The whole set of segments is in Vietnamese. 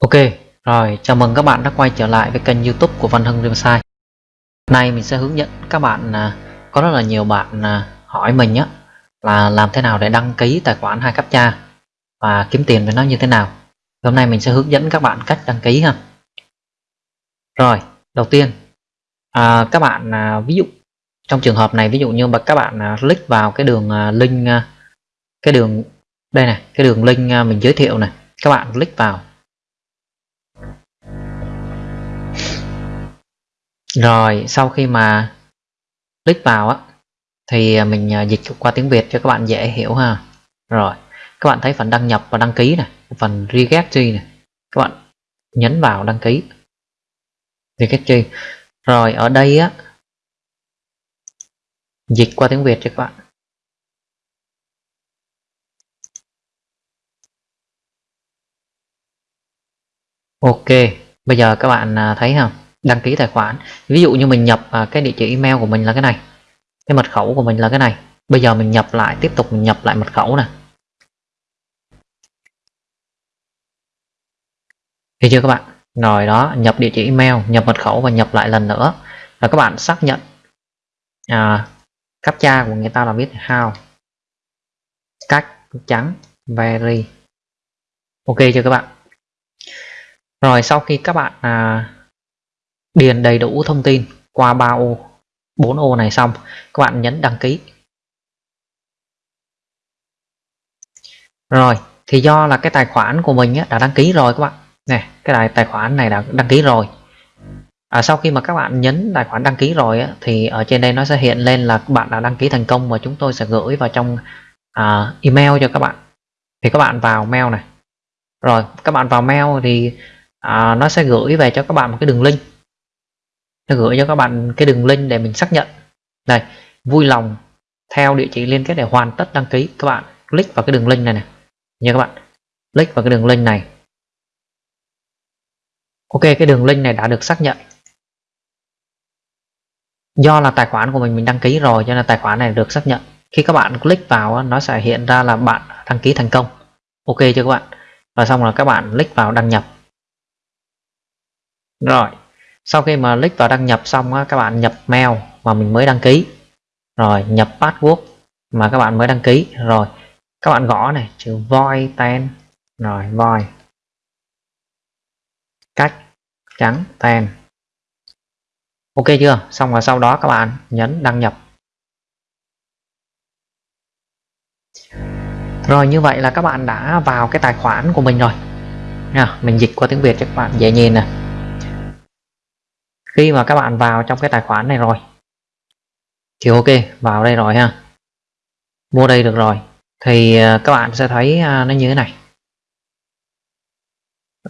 Ok, rồi chào mừng các bạn đã quay trở lại với kênh youtube của Văn Hưng Riverside. Nay mình sẽ hướng dẫn các bạn à, Có rất là nhiều bạn à, hỏi mình á Là làm thế nào để đăng ký tài khoản hai captcha Và kiếm tiền với nó như thế nào. Hôm nay mình sẽ hướng dẫn các bạn cách đăng ký ha. Rồi, đầu tiên à, Các bạn à, ví dụ Trong trường hợp này ví dụ như mà các bạn à, click vào cái đường à, link à, Cái đường Đây này, cái đường link à, mình giới thiệu này Các bạn click vào. Rồi sau khi mà click vào á thì à, mình à, dịch qua tiếng Việt cho các bạn dễ hiểu ha. Rồi, các bạn thấy phần đăng nhập và đăng ký này, phần registry này. Các bạn nhấn vào đăng ký. Registry. Rồi ở đây á dịch qua tiếng Việt cho các bạn. Ok, bây giờ các bạn à, thấy không? Đăng ký tài khoản. Ví dụ như mình nhập à, cái địa chỉ email của mình là cái này cái mật khẩu của mình là cái này. Bây giờ mình nhập lại tiếp tục mình nhập lại mật khẩu này thì chưa các bạn? Rồi đó nhập địa chỉ email nhập mật khẩu và nhập lại lần nữa. Là các bạn xác nhận à, captcha của người ta là viết how. Cách trắng very. Ok chưa các bạn? Rồi sau khi các bạn à, điền đầy đủ thông tin qua 3 ô. 4 ô này xong các bạn nhấn đăng ký. Rồi thì do là cái tài khoản của mình đã đăng ký rồi các bạn. Này cái tài tài khoản này đã đăng ký rồi. À, sau khi mà các bạn nhấn tài khoản đăng ký rồi á, thì ở trên đây nó sẽ hiện lên là các bạn đã đăng ký thành công và chúng tôi sẽ gửi vào trong à, email cho các bạn. Thì các bạn vào mail này. Rồi các bạn vào mail thì à, nó sẽ gửi về cho các bạn một cái đường link nó gửi cho các bạn cái đường link để mình xác nhận. Này vui lòng theo địa chỉ liên kết để hoàn tất đăng ký. Các bạn click vào cái đường link này này nha các bạn, click vào cái đường link này. Ok, cái đường link này đã được xác nhận. Do là tài khoản của mình mình đăng ký rồi, cho nên tài khoản này được xác nhận. Khi các bạn click vào nó sẽ hiện ra là bạn đăng ký thành công. Ok chưa các bạn? Và xong là các bạn click vào đăng nhập. Rồi sau khi mà click vào đăng nhập xong á, các bạn nhập mail mà mình mới đăng ký. Rồi nhập password mà các bạn mới đăng ký. Rồi các bạn gõ này chữ void ten. Rồi void. Cách trắng ten. Ok chưa? Xong rồi sau đó các bạn nhấn đăng nhập. Rồi như vậy là các bạn đã vào cái tài khoản của mình rồi. Nha mình dịch qua tiếng Việt cho các bạn dễ nhìn nè khi mà các bạn vào trong cái tài khoản này rồi. Thì ok, vào đây rồi ha. Mua đây được rồi. Thì à, các bạn sẽ thấy à, nó như thế này.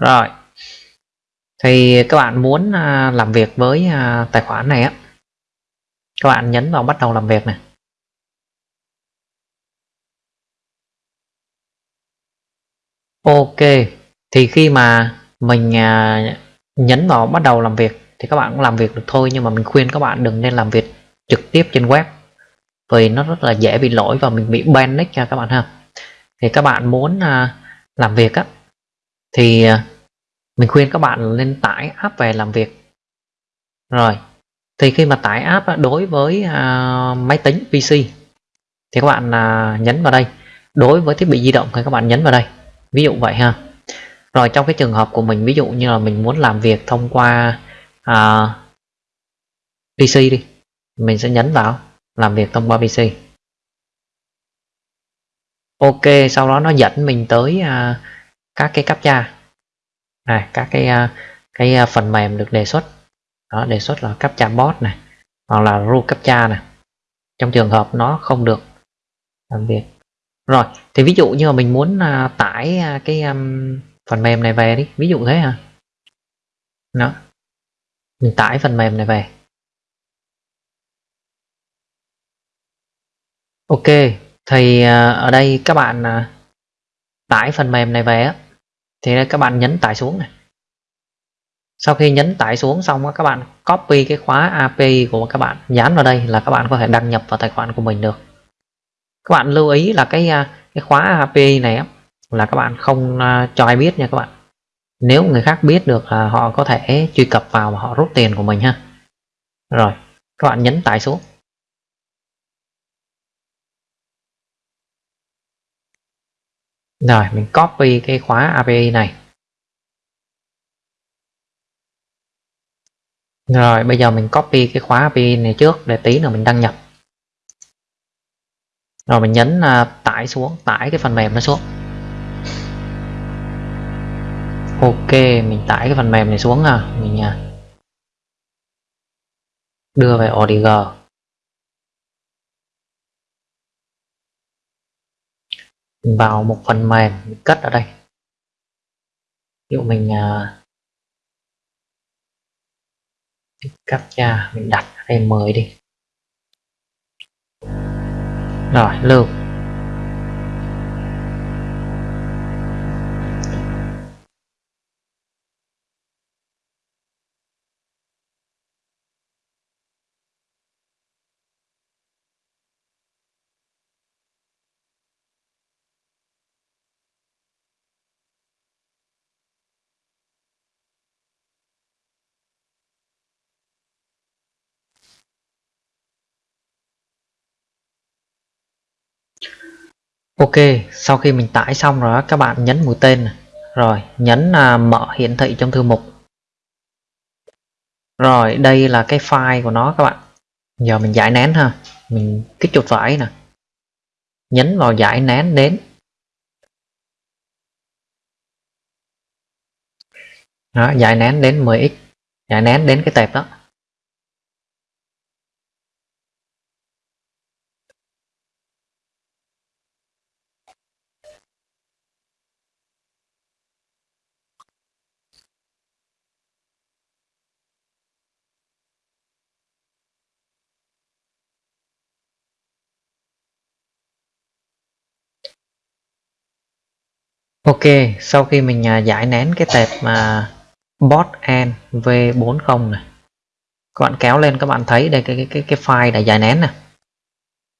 Rồi. Thì các bạn muốn à, làm việc với tài khoản này á, các bạn nhấn vào bắt đầu làm việc này. Ok. Thì khi mà mình nhấn vào bắt đầu làm việc thì các bạn cũng làm việc được thôi nhưng mà mình khuyên các bạn đừng nên làm việc trực tiếp trên web vì nó rất là dễ bị lỗi và mình bị ban nick nha các bạn ha. Thì các bạn muốn à, làm việc á thì à, mình khuyên các bạn nên tải app về làm việc. Rồi thì khi mà tải app á, đối với à, máy tính PC thì các bạn nhấn vào đây. Đối với thiết bị di động thì các bạn nhấn vào đây ví dụ vậy ha. Rồi trong cái trường hợp của mình ví dụ như là mình muốn làm việc thông qua à, PC đi. Mình sẽ nhấn vào làm việc thông qua PC Ok sau đó nó dẫn mình tới à, các cái captcha. Này các cái à, cái à, phần mềm được đề xuất. Đó đề xuất là captcha bot này hoặc là ru captcha này. Trong trường hợp nó không được làm việc. Rồi thì ví dụ như là mình muốn à, tải à, cái um, phần mềm này về đi. Ví dụ thế hả? Đó mình tải phần mềm này về. Ok thì à, ở đây các bạn à, tải phần mềm này về á. Thì các bạn nhấn tải xuống này. Sau khi nhấn tải xuống xong các bạn copy cái khóa API của các bạn dán vào đây là các bạn có thể đăng nhập vào tài khoản của mình được. Các bạn lưu ý là cái à, cái khóa API này á, là các bạn không cho ai biết nha các bạn nếu người khác biết được là họ có thể truy cập vào và họ rút tiền của mình ha. Rồi các bạn nhấn tải xuống. Rồi mình copy cái khóa API này. Rồi bây giờ mình copy cái khóa API này trước để tí nữa mình đăng nhập. Rồi mình nhấn uh, tải xuống tải cái phần mềm nó xuống ok mình tải cái phần mềm này xuống à mình uh, đưa về ODG mình vào một phần mềm mình cất ở đây. Ví dụ mình à, cắt captcha mình đặt ở đây mới đi. Rồi lưu. Ok, sau khi mình tải xong rồi các bạn nhấn mũi tên rồi nhấn à, mở hiển thị trong thư mục. Rồi đây là cái file của nó các bạn. Giờ mình giải nén ha. Mình kích chuột phải nè. Nhấn vào giải nén đến đó, giải nén đến 10x giải nén đến cái tệp đó. Ok, sau khi mình à, giải nén cái tệp mà bot and v40 này các bạn kéo lên các bạn thấy đây cái cái cái, cái file đã giải nén nè.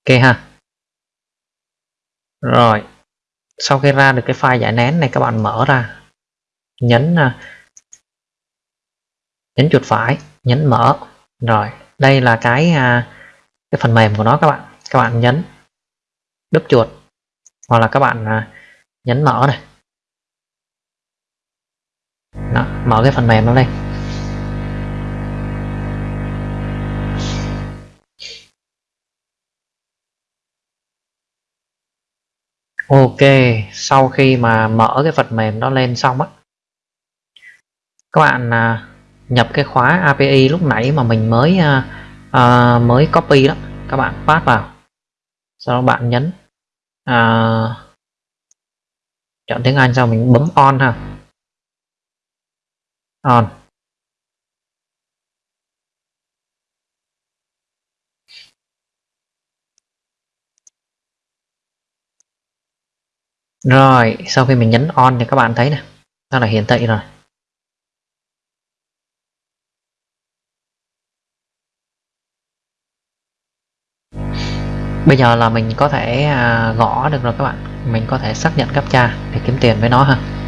Ok ha. Rồi sau khi ra được cái file giải nén này các bạn mở ra nhấn à, nhấn chuột phải nhấn mở. Rồi đây là cái à, cái phần mềm của nó các bạn. Các bạn nhấn đúp chuột hoặc là các bạn nhấn mở này đó, mở cái phần mềm nó lên Ok, sau khi mà mở cái phần mềm đó lên xong á các bạn à, nhập cái khóa API lúc nãy mà mình mới à, à, mới copy đó các bạn pass vào. Sau đó bạn nhấn à, chọn tiếng Anh sau mình bấm on ha on. Rồi, sau khi mình nhấn on thì các bạn thấy này nó là hiển thị rồi. Bây giờ là mình có thể à, gõ được rồi các bạn. Mình có thể xác nhận captcha để kiếm tiền với nó ha.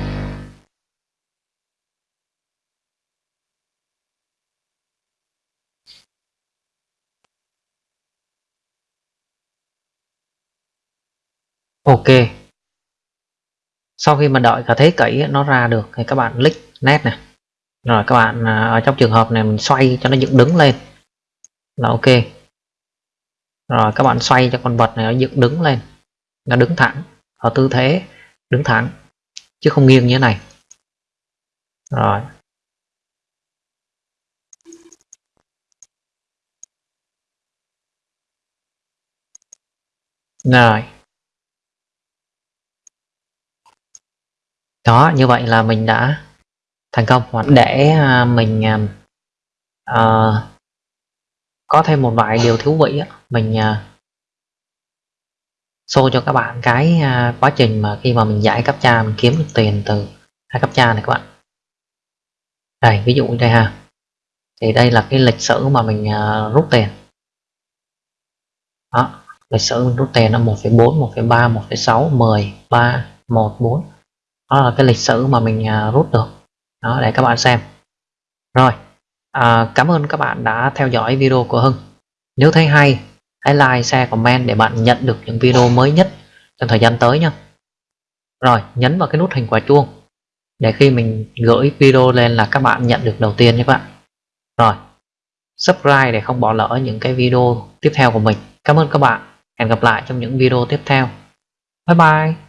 Ok. Sau khi mà đợi cả thế kỷ nó ra được thì các bạn click nét này rồi các bạn à, ở trong trường hợp này mình xoay cho nó dựng đứng lên. Là ok. Rồi các bạn xoay cho con vật này nó dựng đứng lên. Nó đứng thẳng, ở tư thế, đứng thẳng, chứ không nghiêng như thế này. Rồi. Rồi. Đó như vậy là mình đã thành công. Hoặc để à, mình uh, có thêm một vài điều thú vị mình uh, show cho các bạn cái uh, quá trình mà khi mà mình giải cấp cha mình kiếm được tiền từ hai cấp cha này các bạn. Đây ví dụ đây ha. Thì đây là cái lịch sử mà mình uh, rút tiền. Đó lịch sử mình rút tiền là 1,4 1,3 1,6 10 3 1 4 đó là cái lịch sử mà mình à, rút được. Đó để các bạn xem. Rồi à, cảm ơn các bạn đã theo dõi video của Hưng. Nếu thấy hay hãy like share comment để bạn nhận được những video mới nhất trong thời gian tới nha rồi nhấn vào cái nút hình quả chuông để khi mình gửi video lên là các bạn nhận được đầu tiên nhé các bạn. Rồi subscribe để không bỏ lỡ những cái video tiếp theo của mình. Cảm ơn các bạn. Hẹn gặp lại trong những video tiếp theo. Bye bye.